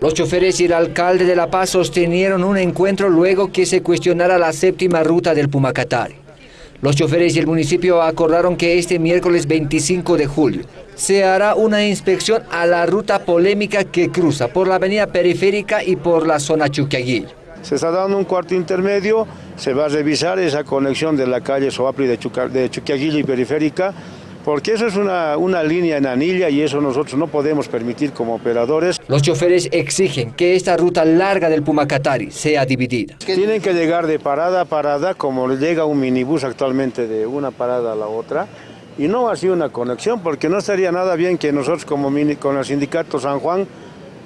Los choferes y el alcalde de La Paz sostenieron un encuentro luego que se cuestionara la séptima ruta del Pumacatari. Los choferes y el municipio acordaron que este miércoles 25 de julio se hará una inspección a la ruta polémica que cruza por la avenida periférica y por la zona Chuquiaguillo. Se está dando un cuarto intermedio, se va a revisar esa conexión de la calle Soapri de, Chuquiaguillo y periférica porque eso es una, una, línea en anilla y eso nosotros no podemos permitir como operadores. Los choferes exigen que esta ruta larga del Pumacatari sea dividida. Tienen que llegar de parada a parada como llega un minibús actualmente de una parada a la otra y no así una conexión porque no estaría nada bien que nosotros como mini, con el sindicato San Juan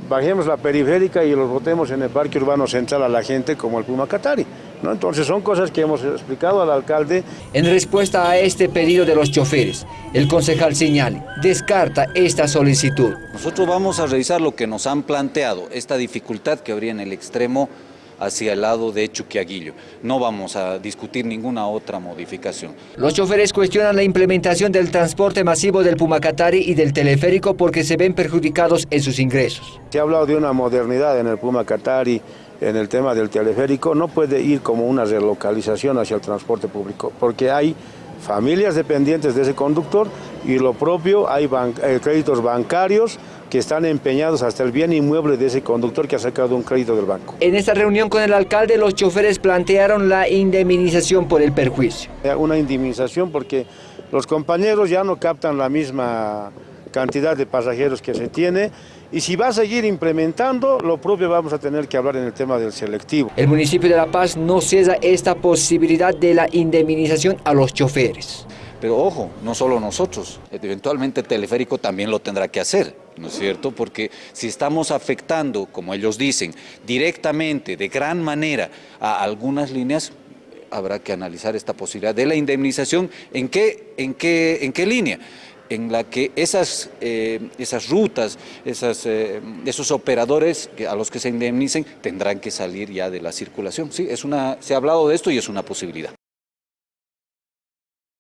bajemos la periférica y los botemos en el parque urbano central a la gente como el Pumacatari. ¿no? Entonces son cosas que hemos explicado al alcalde. En respuesta a este pedido de los choferes, el concejal Señale descarta esta solicitud. Nosotros vamos a revisar lo que nos han planteado, esta dificultad que habría en el extremo hacia el lado de Chuquiaguillo. No vamos a discutir ninguna otra modificación. Los choferes cuestionan la implementación del transporte masivo del Pumacatari y del teleférico porque se ven perjudicados en sus ingresos. Se ha hablado de una modernidad en el Pumacatari, en el tema del teleférico, no puede ir como una relocalización hacia el transporte público, porque hay familias dependientes de ese conductor y lo propio, hay ban eh, créditos bancarios que están empeñados hasta el bien inmueble de ese conductor que ha sacado un crédito del banco. En esta reunión con el alcalde, los choferes plantearon la indemnización por el perjuicio. Una indemnización porque los compañeros ya no captan la misma cantidad de pasajeros que se tiene y si va a seguir implementando, lo propio vamos a tener que hablar en el tema del selectivo. El municipio de La Paz no cesa esta posibilidad de la indemnización a los choferes. Pero ojo, no solo nosotros, eventualmente Teleférico también lo tendrá que hacer, ¿no es cierto? Porque si estamos afectando, como ellos dicen, directamente, de gran manera, a algunas líneas, habrá que analizar esta posibilidad de la indemnización. ¿En qué, en qué, en qué línea? En la que esas, eh, esas rutas, esas, eh, esos operadores a los que se indemnicen tendrán que salir ya de la circulación. Sí, es una, se ha hablado de esto y es una posibilidad.